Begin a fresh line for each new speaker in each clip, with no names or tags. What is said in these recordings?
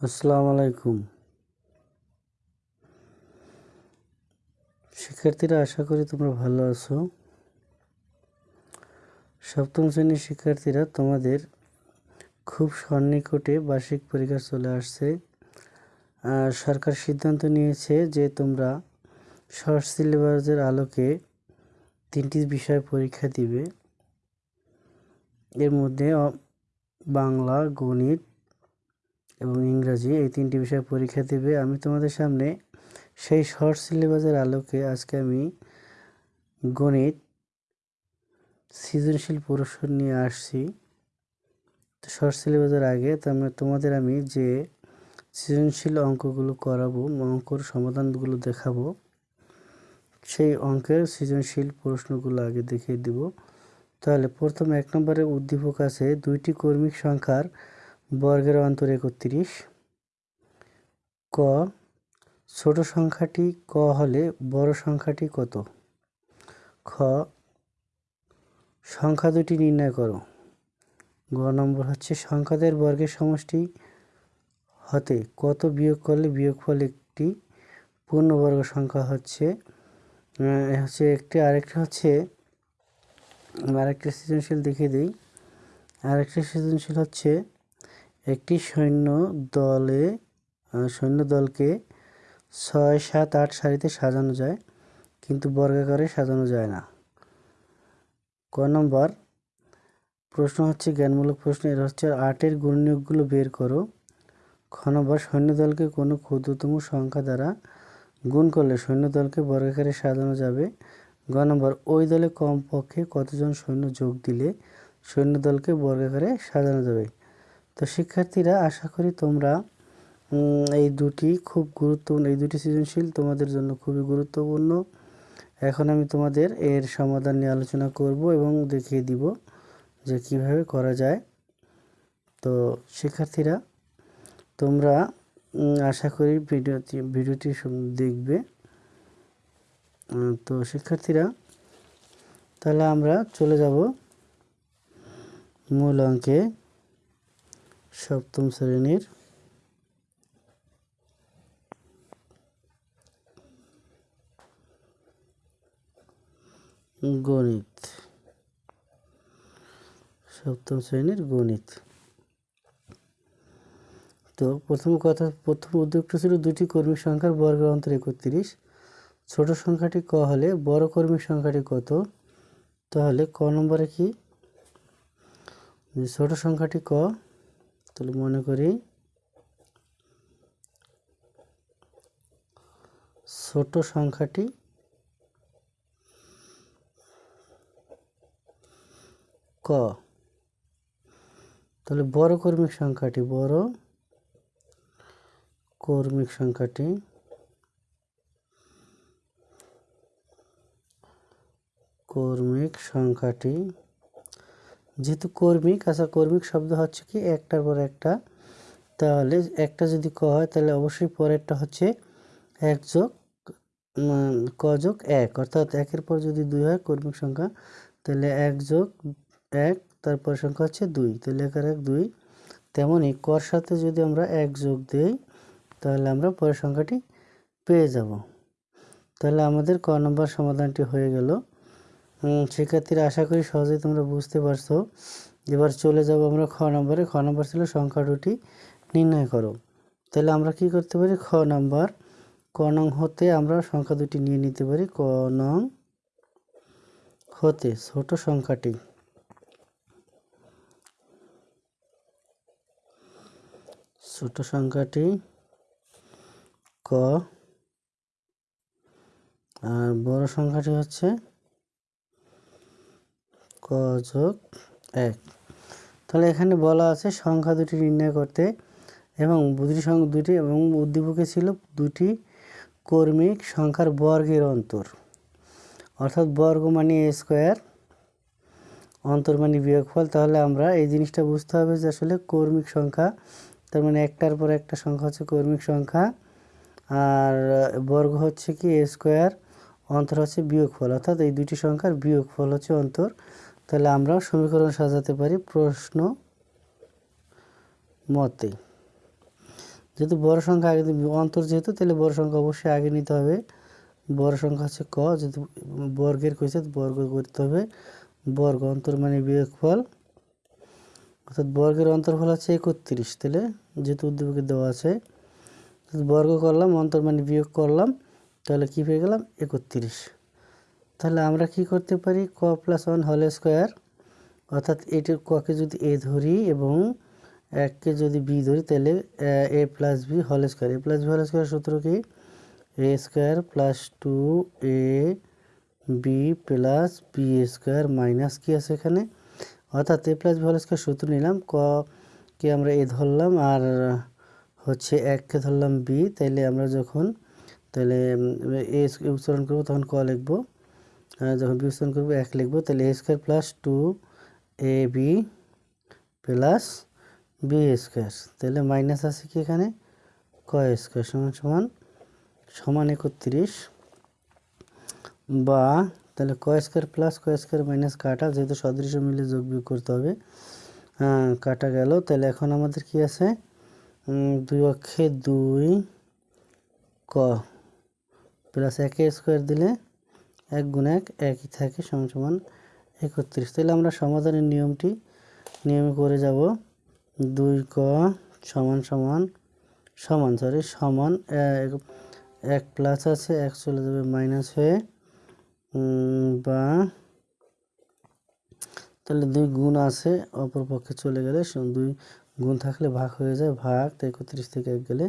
আসসালামু আলাইকুম। শিক্ষার্থীরা, আশা করি তোমরা ভালো আছো। সপ্তম শ্রেণির শিক্ষার্থীরা, তোমাদের খুব সন্নিকটে বার্ষিক পরীক্ষা চলে আসছে। সরকার সিদ্ধান্ত নিয়েছে যে তোমরা শর্ট সিলেবাসের আলোকে তিনটি বিষয় পরীক্ষা দিবে। এর মধ্যে বাংলা, গণিত এবং ইংরাজি এই তিনটি বিষয়ে পরীক্ষা দেবে। আমি তোমাদের সামনে সেই শর্ট সিলেবাসের আলোকে আজকে আমি গণিত সৃজনশীল প্রশ্ন নিয়ে আসছি। শর্ট সিলেবাসের আগে তো তোমাদের আমি যে সৃজনশীল অঙ্কগুলো করাবো অঙ্কর সমাধানগুলো দেখাবো, সেই অঙ্কের সৃজনশীল প্রশ্নগুলো আগে দেখিয়ে দিব। তাহলে প্রথম এক নম্বরে উদ্দীপক আছে, দুইটি কর্মিক সংখ্যার বর্গের অন্তর একত্রিশ। ক, ছোট সংখ্যাটি ক হলে বড় সংখ্যাটি কত? খ, সংখ্যা দুটি নির্ণয় করো। গ নম্বর হচ্ছে সংখ্যাদের বর্গের সমষ্টি হতে কত বিয়োগ করলে বিয়োগফল একটি পূর্ণবর্গ সংখ্যা হচ্ছে? হচ্ছে একটি, আরেকটা হচ্ছে, আরেকটা সৃজনশীল দেখিয়ে দিই। আরেকটা সৃজনশীল হচ্ছে একটি সৈন্য দলে সৈন্য দলকে ছয়, সাত, আট সারিতে সাজানো যায়, কিন্তু বর্গাকারে সাজানো যায় না। ক নম্বর, প্রশ্ন হচ্ছে, জ্ঞানমূলক প্রশ্ন, এর হচ্ছে আটের গুণনীয়কগুলো বের করো। খ নম্বর সৈন্যদলকে কোনো ক্ষুদ্রতম সংখ্যা দ্বারা গুণ করলে সৈন্যদলকে বর্গাকারে সাজানো যাবে। গ নম্বর, ওই দলে কমপক্ষে কতজন সৈন্য যোগ দিলে সৈন্যদলকে বর্গাকারে সাজানো যাবে? তো শিক্ষার্থীরা, আশা করি তোমরা এই দুটি খুব গুরুত্বপূর্ণ, এই দুটি সৃজনশীল তোমাদের জন্য খুবই গুরুত্বপূর্ণ। এখন আমি তোমাদের এর সমাধান নিয়ে আলোচনা করব এবং দেখিয়ে দিব যে কীভাবে করা যায়। তো শিক্ষার্থীরা, তোমরা আশা করি ভিডিওটি ভিডিওটি দেখবে। তো শিক্ষার্থীরা, তাহলে আমরা চলে যাব মূল অঙ্কে। সপ্তম শ্রেণির গণিত। সপ্তম শ্রেণির গণিত। তো প্রথম কথা, প্রথম উদ্যোগটা ছিল দুটি কর্মী সংখ্যার বর্গের অন্তর একত্রিশ। ছোট সংখ্যাটি ক হলে বড় কর্মী সংখ্যাটি কত? তাহলে ক নম্বরে কি? ছোট সংখ্যাটি ক তাহলে মনে করি ছোট সংখ্যাটি ক। তাহলে বড় কর্মিক সংখ্যাটি, বড় কর্মিক সংখ্যাটি কর্মিক সংখ্যাটি যেহেতু কর্মিক আচ্ছা কর্মিক শব্দ হচ্ছে কি? একটার পর একটা। তাহলে একটা যদি ক হয় তাহলে অবশ্যই পরেরটা হচ্ছে এক যোগ উম, ক যোগ এক। অর্থাৎ একের পর যদি দুই হয় কর্মিক সংখ্যা তাহলে এক যোগ এক তারপর সংখ্যা হচ্ছে দুই। তাহলে একের এক দুই। তেমনই কর সাথে যদি আমরা এক যোগ দেই তাহলে আমরা পরের সংখ্যাটি পেয়ে যাব। তাহলে আমাদের ক নম্বর সমাধানটি হয়ে গেল। শিক্ষার্থীরা আশা করি সহজেই তোমরা বুঝতে পারছ। এবার চলে যাব আমরা খ নম্বরে। খ নম্বর ছিল সংখ্যা দুটি নির্ণয় করো। তাহলে আমরা কি করতে পারি? খ নম্বর, ক নং হতে আমরা সংখ্যা দুটি নিয়ে নিতে পারি। ক নং হতে ছোট সংখ্যাটি। ছোট সংখ্যাটি ক আর বড় সংখ্যাটি হচ্ছে যোগ এক। তাহলে এখানে বলা আছে সংখ্যা দুটি নির্ণয় করতে এবং দুটি সংখ্যা দুটি এবং উদ্দীপকে ছিল দুটি কর্মিক সংখ্যার বর্গের অন্তর। অর্থাৎ বর্গ মানে এ স্কোয়ার অন্তর মানে বিয়োগফল। তাহলে আমরা এই জিনিসটা বুঝতে হবে যে আসলে কর্মিক সংখ্যা, তার মানে একটার পর একটা সংখ্যা হচ্ছে কর্মিক সংখ্যা, আর বর্গ হচ্ছে কি এ স্কোয়ার অন্তর হচ্ছে বিয়োগফল। অর্থাৎ এই দুটি সংখ্যার বিয়োগফল হচ্ছে অন্তর। তাহলে আমরা সমীকরণ সাজাতে পারি প্রশ্ন মতে। যেহেতু বড় সংখ্যা আগে অন্তর যেহেতু, তাহলে বড় সংখ্যা অবশ্যই আগে নিতে হবে। বড় সংখ্যা হচ্ছে ক, যেহেতু বর্গের কইছে বর্গ করতে হবে। বর্গ অন্তর মানে বিয়োগফল। অর্থাৎ বর্গের অন্তর্ফল হচ্ছে একত্রিশ, তাহলে যেহেতু উদ্দীপকে দেওয়া আছে, বর্গ করলাম, অন্তর মানে বিয়োগ করলাম, তাহলে কী পেয়ে গেলাম? একত্রিশ। তাহলে আমরা কি করতে পারি ক প্লাস ওয়ান হল স্কোয়ার অর্থাৎ এটির ককে যদি এ ধরি এবং এককে যদি বি ধরি তাহলে এ প্লাস বি হল স্কোয়ার এ প্লাস বি হল স্কোয়ার সূত্র কি A square plus two A B plus B square minus কি আছে এখানে অর্থাৎ এ প্লাস বি হল স্কোয়ার সূত্র নিলাম ক কে আমরা এ ধরলাম আর হচ্ছে এককে ধরলাম বি তাইলে আমরা যখন তাহলে এ উচ্চারণ করব তখন ক লিখব যখন বি উচ্চারণ করব, এক লিখব, তাহলে A square plus two A B plus B square তাহলে মাইনাস আছে কি এখানে? ক স্কোয়ার সমান সমান সমান একত্রিশ বা তাহলে ক স্কোয়ার প্লাস ক স্কোয়ার মাইনাস কাটা, যেহেতু সদৃশ মিলে যোগ বিয়োগ করতে হবে। কাটা গেল। তাহলে এখন আমাদের কি আছে? দুই অক্ষে দুই ক প্লাস একে স্কোয়ার দিলে এক গুণ এক, একই থাকে সমান সমান একত্রিশ। তাহলে আমরা সমাধানের নিয়মটি, নিয়মে করে যাব দুই ক সমান সমান সমান সরি সমান এক প্লাস আছে, এক চলে যাবে মাইনাস হয়ে বা তাহলে দুই গুণ আছে, অপর পক্ষে চলে গেলে দুই গুণ থাকলে ভাগ হয়ে যায়, ভাগ, তো একত্রিশ থেকে এক গেলে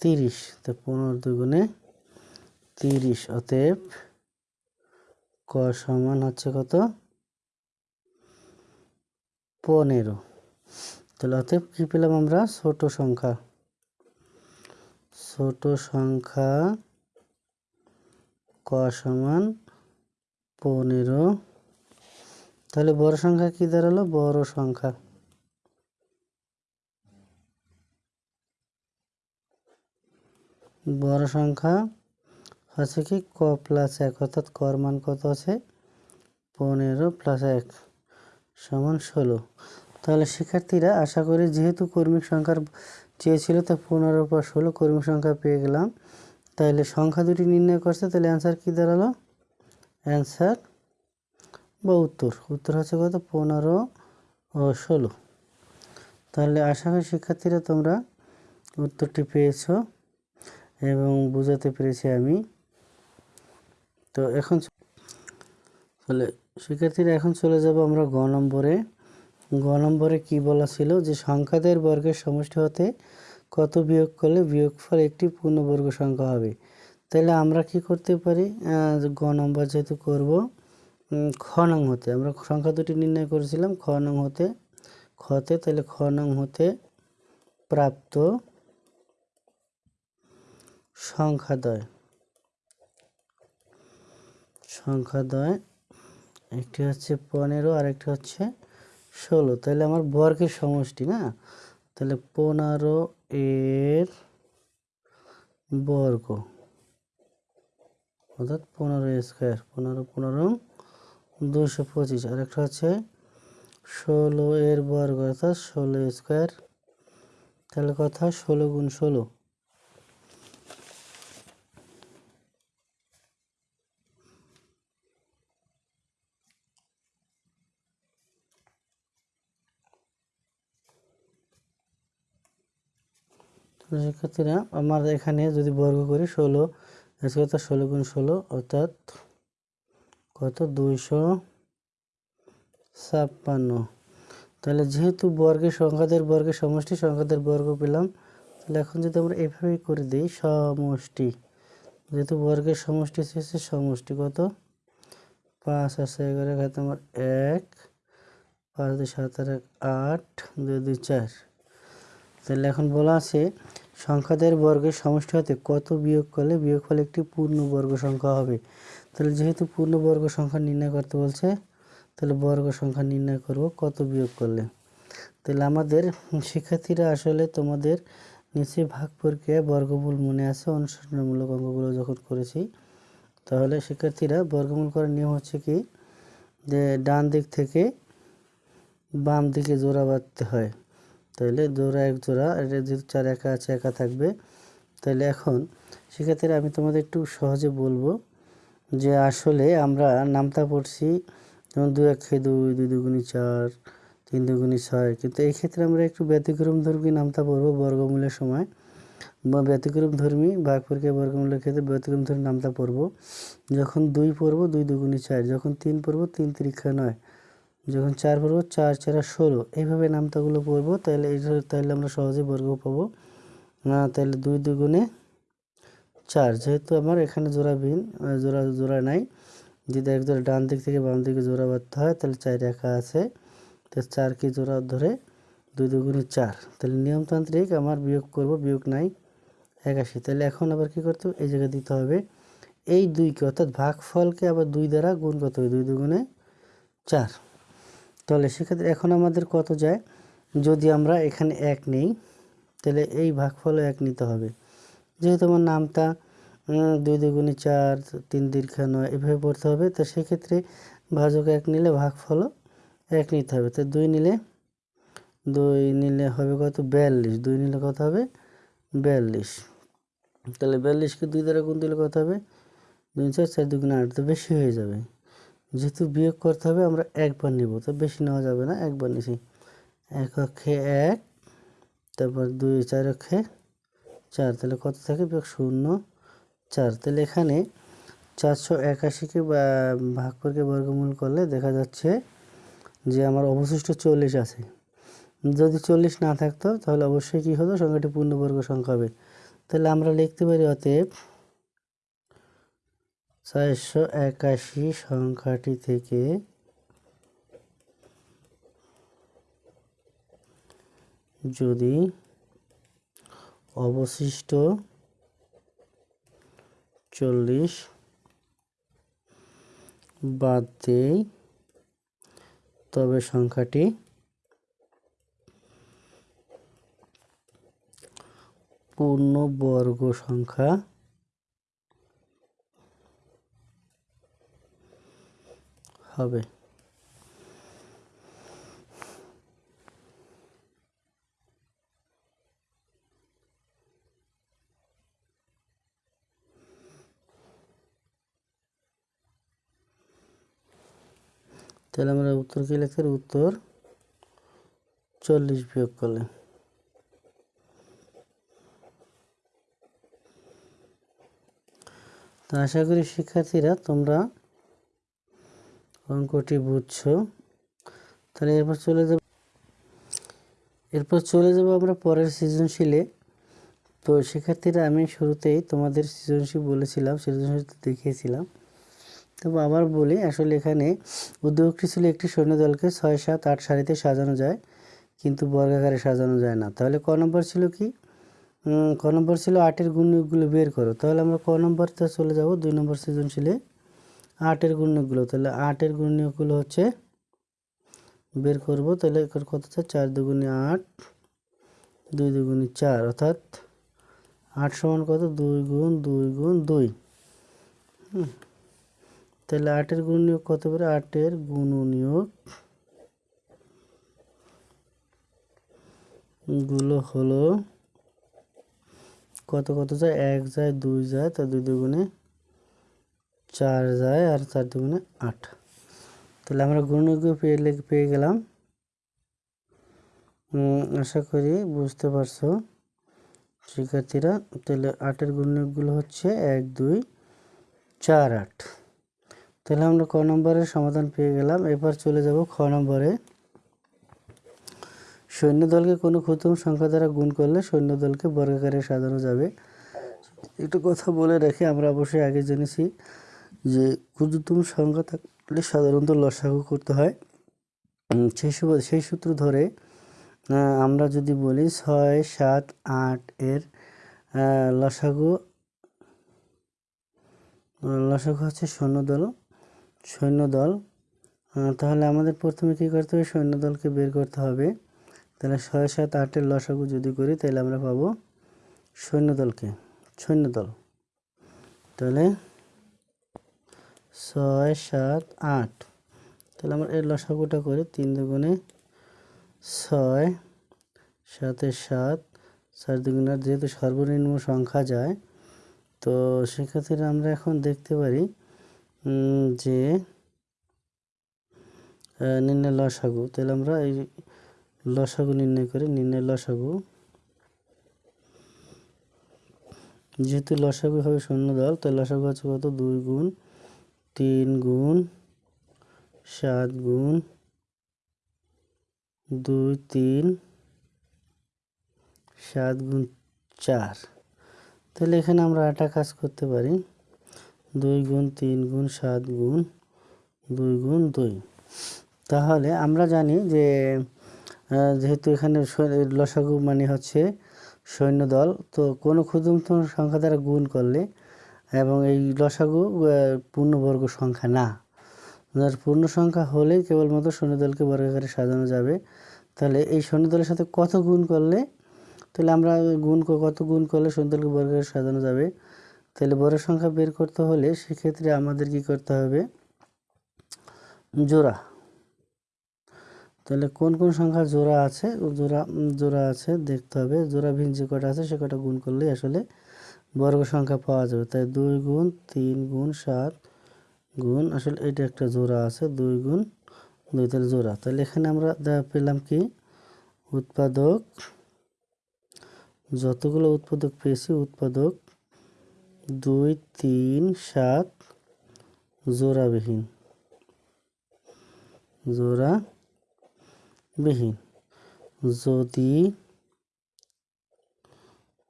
তিরিশ। তো পনেরো দুই গুণে তিরিশ, অতএব ক সমান হচ্ছে কত? পনেরো। তাহলে অতএব কী পেলাম আমরা? ছোট সংখ্যা। ছোট সংখ্যা ক সমান পনেরো। তাহলে বড় সংখ্যা কি দাঁড়াল? বড় সংখ্যা। বড় সংখ্যা হচ্ছে কি? ক প্লাস এক অর্থাৎ কর মান কত আছে? পনেরো প্লাস এক সমান ষোলো। তাহলে শিক্ষার্থীরা, আশা করি যেহেতু কর্মিক সংখ্যার চেয়েছিল, তা পনেরো পর ষোলো কর্মিক সংখ্যা পেয়ে গেলাম। তাহলে সংখ্যা দুটি নির্ণয় করছে, তাহলে অ্যান্সার কী দাঁড়াল? অ্যান্সার বা উত্তর। উত্তর হচ্ছে কত? পনেরো ও ষোলো। তাহলে আশা করি শিক্ষার্থীরা তোমরা উত্তরটি পেয়েছ এবং বোঝাতে পেরেছি আমি। তো এখন তাহলে শিক্ষার্থীরা এখন চলে যাব আমরা গ নম্বরে। গ নম্বরে কী বলা ছিল? যে সংখ্যাদের বর্গের সমষ্টি হতে কত বিয়োগ করলে বিয়োগফল একটি পূর্ণবর্গ সংখ্যা হবে? তাহলে আমরা কি করতে পারি? গ নম্বর যেহেতু করব খ নং হতে। আমরা সংখ্যা দুটি নির্ণয় করেছিলাম, খ নং হতে খতে তাহলে খ নং হতে প্রাপ্ত সংখ্যাদয়। সংখ্যাদয় একটি হচ্ছে পনেরো আর একটি হচ্ছে ষোলো। তাহলে আমার বর্গের সমষ্টি না? তাহলে পনেরো এর বর্গ, অর্থাৎ পনেরো স্কোয়ার, পনেরো পনেরো, দুশো পঁচিশ। আর একটা হচ্ছে ষোলো এর বর্গ, অর্থাৎ ষোলো স্কোয়ার। তাহলে কথা ষোলো গুণ ষোলো। শিক্ষার্থীরা, আমার এখানে যদি বর্গ করি ষোলো ষোলো গুণ ষোলো, অর্থাৎ কত? দুইশো ছাপ্পান্ন। তাহলে যেহেতু বর্গের সংখ্যাদের বর্গের সমষ্টি, সংখ্যাদের বর্গ পেলাম, তাহলে এখন যদি আমরা এভাবেই করে দিই, সমষ্টি। যেহেতু বর্গের সমষ্টি শেষে সমষ্টি, কত? পাঁচ আছে, এগারো আমার এক, পাঁচ, দুই, সাত আর এক আট, দুই দুই, চার। তাহলে এখন বলা আছে, সংখ্যাদের বর্গের সমষ্টি হতে কত বিয়োগ করলে বিয়োগ বিয়োগফল একটি পূর্ণবর্গ সংখ্যা হবে? তাহলে যেহেতু পূর্ণবর্গ সংখ্যা নির্ণয় করতে বলছে, তাহলে বর্গ সংখ্যা নির্ণয় করব কত বিয়োগ করলে? তাহলে আমাদের শিক্ষার্থীরা আসলে তোমাদের নিচে ভাগ প্রক্রিয়া বর্গমূল মনে আছে, অনুশীলনমূলক অঙ্কগুলো যখন করেছি, তাহলে শিক্ষার্থীরা বর্গমূল করার নিয়ম হচ্ছে কি? যে ডান দিক থেকে বাম দিকে জোড়া বাঁধতে হয়। তাহলে জোড়া এক জোড়া, এটা যেহেতু চার একা আছে, একা থাকবে। তাহলে এখন সেক্ষেত্রে আমি তোমাদের একটু সহজে বলব যে আসলে আমরা নামতা পড়ছি যেমন দু এক খেয়ে দুই দুই দুগুণি চার, তিন দুগুণি ছয়। কিন্তু এই ক্ষেত্রে আমরা একটু ব্যতিক্রম ধর্মী নামতা পড়ব বর্গমূলের সময়। বা ব্যতিক্রম ধর্মী ভাগ পরীক্ষা বর্গমূলের ক্ষেত্রে ব্যতিক্রম ধর্মী নামতা পড়ব। যখন দুই পড়ব দুই দুগুণি চার, যখন তিন পড়ব তিন তিরিক্ষা নয়। যখন চার পড়ব, চার, চারা ষোলো। এইভাবে নামতাগুলো পড়ব, তাহলে এই তাহলে আমরা সহজে বর্গ পাবো। না, তাহলে দুই দুগুণে চার, যেহেতু আমার এখানে জোড়া বিন জোড়া জোড়া নাই। যদি এক জোড়া ডান দিক থেকে বাম দিকে জোড়া বাঁধতে হয়, তাহলে চার একা আছে। তো চার কি জোড়া ধরে দুই দুগুণে চার। তাহলে নিয়মতান্ত্রিক আমার বিয়োগ করব, বিয়োগ নাই, একাশি। তাহলে এখন আবার কি করতে হবে? এই জায়গায় দিতে হবে। এই দুইকে অর্থাৎ ভাগফলকে আবার দুই দ্বারা গুণ করতে হবে, দুই দুগুণে চার। তাহলে সেক্ষেত্রে এখন আমাদের কত যায়? যদি আমরা এখানে এক নেই, তাহলে এই ভাগফলও এক নিতে হবে। যেহেতু আমার নামটা দুই দুগুণে চার, তিন দীর্ঘা নয়, এভাবে পড়তে হবে, তো সেক্ষেত্রে ভাজক এক নিলে ভাগফলও এক নিতে হবে। তো দুই নিলে দুই নিলে হবে কত? বিয়াল্লিশ। দুই নিলে কত হবে? বিয়াল্লিশ। তাহলে বিয়াল্লিশকে দুই দ্বারা গুণ দিলে কত হবে? দুই চার চার দুগুণে আট। তো বেশি হয়ে যাবে। যেহেতু বিয়োগ করতে হবে, আমরা একবার নিব। তো বেশি নেওয়া যাবে না, একবার নিছি। এক অক্ষে এক, তারপর দুই, চার অক্ষে চার। তাহলে কত থাকে? বিয়োগ শূন্য, চার। তাহলে এখানে চারশো একাশিকে ভাগ করে বর্গমূল করলে দেখা যাচ্ছে যে আমার অবশিষ্ট চল্লিশ আছে। যদি চল্লিশ না থাকতো, তাহলে অবশ্যই কী হতো? সংখ্যাটি পূর্ণবর্গ সংখ্যা হবে। তাহলে আমরা লিখতে পারি অতএব চারশো একাশি সংখ্যাটি থেকে যদি অবশিষ্ট চল্লিশ বাদ দেই তবে সংখ্যাটি পূর্ণবর্গ সংখ্যা হবে। তাহলে আমরা উত্তর কি লিখতে উত্তর চল্লিশ বিয়োগ করলে। তো আশা করি শিক্ষার্থীরা তোমরা অঙ্কটি বুঝছ? তাহলে এরপর চলে যাব এরপর চলে যাব আমরা পরের সৃজনশীলে। তো শিক্ষার্থীরা আমি শুরুতেই তোমাদের সৃজনশীল বলেছিলাম, সৃজনশীল দেখিয়েছিলাম। তবে আবার বলি, আসলে এখানে উদ্যোগটি ছিল একটি সৈন্যদলকে ছয়, সাত, আট সারিতে সাজানো যায়, কিন্তু বর্গাকারে সাজানো যায় না। তাহলে ক নম্বর ছিল কি? ক নম্বর ছিল আটের গুণগুলো বের করো। তাহলে আমরা ক নম্বরতে চলে যাব দুই নম্বর সৃজনশীলে। আটের গুণগুলো তাহলে আটের গুণগুলো হচ্ছে বের করব, তাহলে কত চার দুগুণে আট, দুই দুগুণে চার, অর্থাৎ আট সমান কত? দুই গুণ দুই গুণ দুই। তাহলে আটের গুণনীয়ক কত করে আটের গুণনীয়কগুলো হলো কত কত যায়? এক যায়, দুই যায়, তা দুই দুগুণে চার যায় আর চার দুগুণে আট। তাহলে আমরা গুণনীয়ক পেয়ে পেয়ে গেলাম। আশা করি বুঝতে পারছ, শিক্ষার্থীরা। তাহলে আটের গুণনীয়কগুলো হচ্ছে এক, দুই, চার, আট। তাহলে আমরা ক নম্বরের সমাধান পেয়ে গেলাম। এবার চলে যাব খ নম্বরে। সৈন্যদলকে কোনো ক্ষুদ্রতম সংখ্যা দ্বারা গুণ করলে সৈন্যদলকে বর্গাকারে সাজানো যাবে। একটু কথা বলে রাখি, আমরা অবশ্যই আগে জেনেছি। যে ক্ষুদ্রতম সংখ্যা থাকলে সাধারণত লসাগু করতে হয়। সেই সেই সূত্র ধরে আমরা যদি বলি ছয়, সাত, আট এর লসাগু লসাগু হচ্ছে সৈন্যদল সৈন্যদল। তাহলে আমাদের প্রথমে কী করতে হবে? সৈন্যদলকে বের করতে হবে। তাহলে ছয়, সাত আটের লসাগু যদি করি, তাহলে আমরা পাবো সৈন্যদলকে, সৈন্যদল। তাহলে ছয়, সাত, আট। তাহলে আমরা এর লসাগুটা করি তিন দুগুণে ছয় সাথে সাত, চার দুগুণ যেহেতু সর্বনিম্ন সংখ্যা যায়, তো সেক্ষেত্রে আমরা এখন দেখতে পারি যে নির্ণয় লসাগু। তাহলে আমরা এই লসাগু নির্ণয় করি নির্ণয় লসাগু। যেহেতু লসাগু হবে শূন্য দল তাই লসাগু হচ্ছে কত? দুই গুণ তিন গুণ সাত গুণ দুই তিন সাত গুণ চার। তাহলে এখানে আমরা আটা কাজ করতে পারি। দুই গুণ তিন গুণ সাত গুণ দুই গুণ দুই। তাহলে আমরা জানি যে যেহেতু এখানে লসাগু মানে হচ্ছে সৈন্য দল তো কোনো ক্ষুদ্রতম সংখ্যা দ্বারা গুণ করলে এবং এই লসাগু পূর্ণবর্গ সংখ্যা না। আর পূর্ণ সংখ্যা হলে কেবলমাত্র সৈন্যদলকে বর্গাকারে সাজানো যাবে। তাহলে এই সৈন্যদলের সাথে কত গুণ করলে? তাহলে আমরা গুণ কত গুণ করলে সৈন্যদলকে বর্গাকারে সাজানো যাবে? তাহলে বড় সংখ্যা বের করতে হলে সেক্ষেত্রে আমাদের কি করতে হবে? জোড়া। তাহলে কোন কোন সংখ্যা জোড়া আছে? জোড়া জোড়া আছে দেখতে হবে। জোড়াবিহীন যে কটা আছে সে কটা গুণ করলে আসলে বর্গ সংখ্যা পাওয়া যাবে। তাই দুই গুণ তিন গুণ সাত গুণ, আসলে এটা একটা জোড়া আছে, দুই গুণ দুই তাহলে জোড়া। তাহলে এখানে আমরা পেলাম কি? উৎপাদক, যতগুলো উৎপাদক পেয়েছি, উৎপাদক দুই, তিন, সাত জোড়াবিহীন জোড়া বিহীন যদি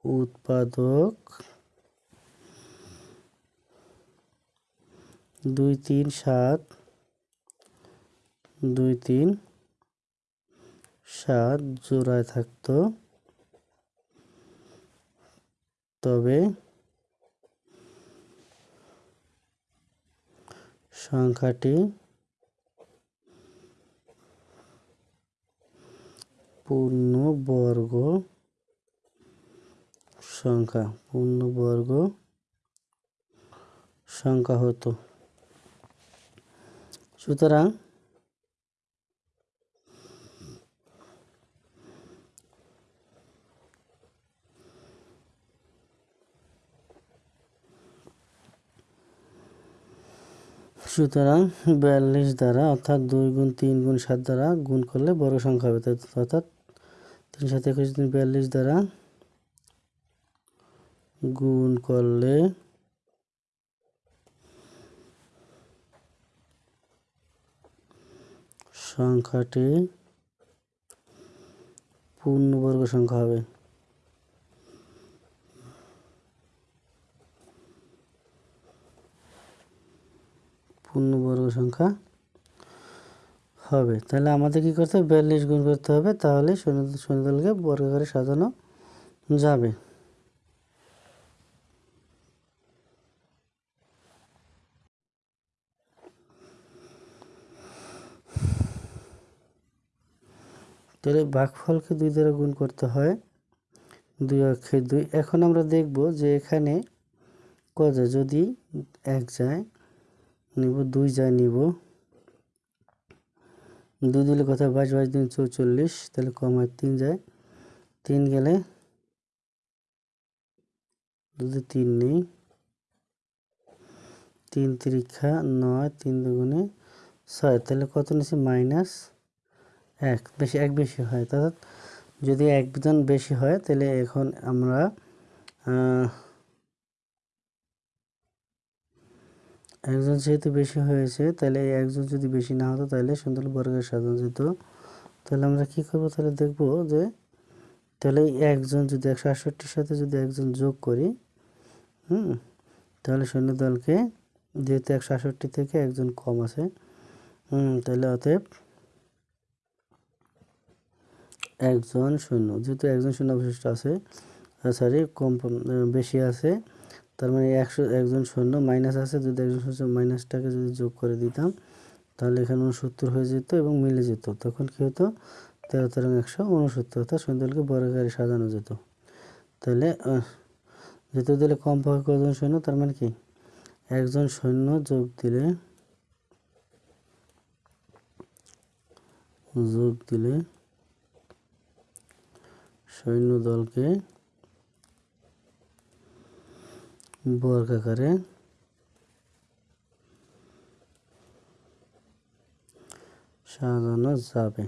উৎপাদক দুই তিন সাত, দুই তিন সাত জোড়ায় থাকতো। তবে সংখ্যাটি পূর্ণবর্গ সংখ্যা পূর্ণবর্গ সংখ্যা হতো। সুতরাং সুতরাং বিয়াল্লিশ দ্বারা অর্থাৎ দুই গুণ তিন গুণ সাত দ্বারা গুণ করলে বড় সংখ্যা হবে অর্থাৎ তিন সাত একুশ দিন বিয়াল্লিশ দ্বারা গুণ করলে সংখ্যাটি পূর্ণবর্গ সংখ্যা হবে। পূর্ণবর্গ সংখ্যা হবে। তাহলে আমাদের কি করতে হবে? বিয়াল্লিশ গুণ করতে হবে, তাহলে শূন্য শূন্যদলকে বর্গাকারে সাজানো যাবে। তাহলে ভাগফলকে দুই দ্বারা গুণ করতে হয়। দুই অক্ষে দুই। এখন আমরা দেখব যে এখানে ক যায়। যদি এক যায়, নিব, দুই যায়, নিব। দুই দিলে কথা বাইশ বাইশ দিন চৌচল্লিশ। তাহলে কম হয় তিন যায়। তিন গেলে যদি তিন নেই, তিন তিরিক্ষা নয়, তিন দুগুণে ছয়। তাহলে কত নিচ্ছে মাইনাস এক বেশি এক বেশি হয়। অর্থাৎ যদি একজন বেশি হয়, তাহলে এখন আমরা একজন যেহেতু বেশি হয়েছে, তাহলে একজন যদি বেশি না হতো, তাহলে সুন্দর বর্গের সাজানো যেত তাহলে আমরা কি করব? তাহলে দেখব যে, তাহলে একজন যদি একশো আটষট্টির সাথে যদি একজন যোগ করি, হুম, তাহলে সৈন্য দলকে যেহেতু একশো আটষট্টি থেকে একজন কম আছে, হুম, তাহলে অতএব একজন শূন্য যেহেতু একজন শূন্য অবশিষ্ট আছে সরি কম বেশি আছে, তার মানে একশো, একজন শূন্য মাইনাস আছে, যদি একজন শূন্য মাইনাসটাকে যদি যোগ করে দিতাম, তাহলে এখানে উনসত্তর হয়ে যেত এবং মিলে যেত, তখন কী হতো? তেরো তেরো একশো উনসত্তর অর্থাৎ সৈন্যদলকে বর্গাকারে সাজানো যেত। তাহলে যেহেতু দিলে কম পক্ষে কজন সৈন্য, তার মানে কি? একজন সৈন্য যোগ দিলে যোগ দিলে সৈন্য দলকে বর্গাকারে সাজানো যাবে।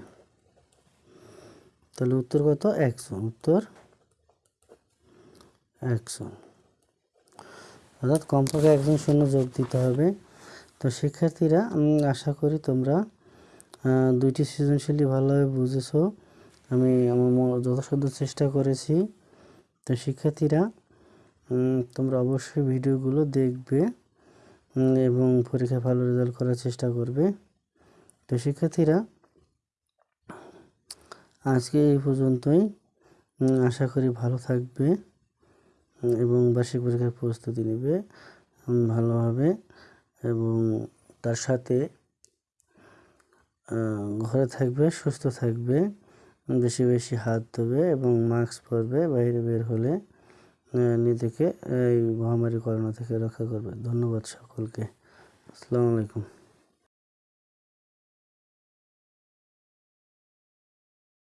তাহলে উত্তর কত? একশো। উত্তর একশো। অর্থাৎ কমপক্ষে একজন শূন্য যোগ দিতে হবে। তো শিক্ষার্থীরা আশা করি তোমরা দুইটি সৃজনশীলই ভালোভাবে বুঝেছ। আমি আমার যথাসাধ্য চেষ্টা করেছি। তো শিক্ষার্থীরা তোমরা অবশ্যই ভিডিওগুলো দেখবে এবং পরীক্ষায় ভালো রেজাল্ট করার চেষ্টা করবে। তো শিক্ষার্থীরা, আজকে এই পর্যন্তই। আশা করি ভালো থাকবে এবং বার্ষিক পরীক্ষার প্রস্তুতি নেবে ভালোভাবে, এবং তার সাথে ঘরে থাকবে, সুস্থ থাকবে। বেশি বেশি হাত ধোবে এবং মাস্ক পরবে, বাইরে বের হলে নিজেকে এই মহামারী করোনা থেকে রক্ষা করবে। ধন্যবাদ সকলকে। আসসালামু আলাইকুম।